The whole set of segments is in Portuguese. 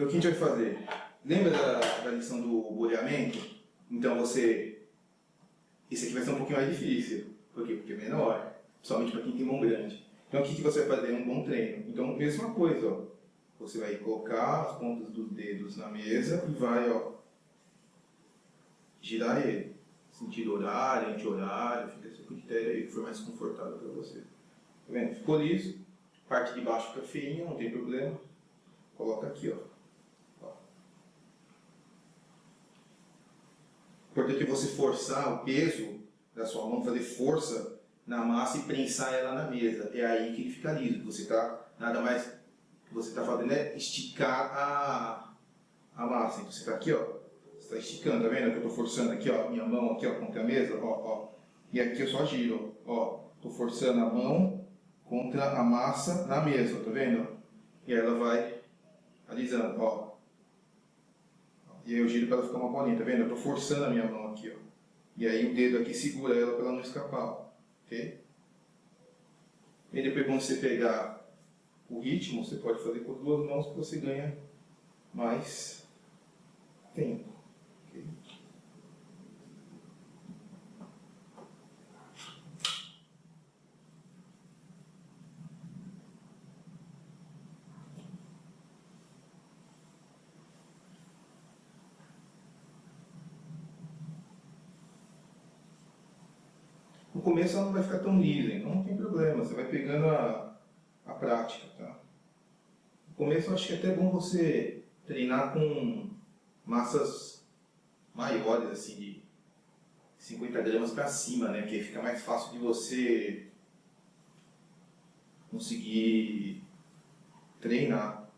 Então o que a gente vai fazer? Lembra da, da lição do boleamento? Então você... Esse aqui vai ser um pouquinho mais difícil. Por quê? Porque é menor. Principalmente para quem tem mão grande. Então o que, que você vai fazer? Um bom treino. Então mesma coisa, ó. Você vai colocar as pontas dos dedos na mesa e vai, ó, girar ele. Sentido horário, anti-horário, fica seu critério aí, que for mais confortável para você. Tá vendo? Ficou liso. Parte de baixo fica feinha, não tem problema. Coloca aqui, ó. Importante é você forçar o peso da sua mão, fazer força na massa e prensar ela na mesa. É aí que ele fica liso. Você está nada mais que você está fazendo é esticar a, a massa. Então você está aqui, ó. Você está esticando, tá vendo? Que eu estou forçando aqui, ó, minha mão aqui, ó, contra a mesa, ó, ó. E aqui eu só giro, ó. Estou forçando a mão contra a massa na mesa, tá vendo? E ela vai alisando, ó. E aí eu giro para ela ficar uma bolinha, tá vendo? Eu estou forçando a minha mão aqui, ó. E aí o dedo aqui segura ela para ela não escapar, ok? E depois quando você pegar o ritmo, você pode fazer com as duas mãos que você ganha mais tempo. No começo ela não vai ficar tão lisa, então não tem problema, você vai pegando a, a prática. Tá? No começo eu acho que é até bom você treinar com massas maiores, assim, de 50 gramas para cima, né? Porque fica mais fácil de você conseguir treinar.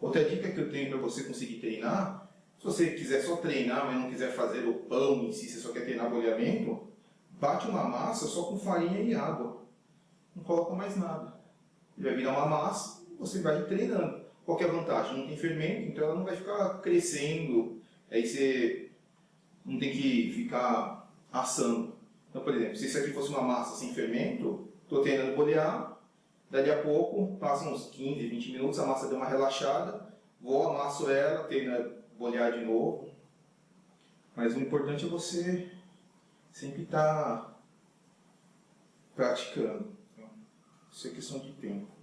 Outra dica que eu tenho para você conseguir treinar, se você quiser só treinar, mas não quiser fazer o pão em si, você só quer treinar boleamento, bate uma massa só com farinha e água. Não coloca mais nada. Ele vai virar uma massa e você vai treinando. Qual é a vantagem? Não tem fermento, então ela não vai ficar crescendo. Aí você não tem que ficar assando. Então, por exemplo, se isso aqui fosse uma massa sem fermento, estou treinando bolear, dali a pouco, passam uns 15, 20 minutos, a massa deu uma relaxada, vou, amasso ela, treino bolear de novo. Mas o importante é você sempre está praticando. Então, isso é questão de tempo.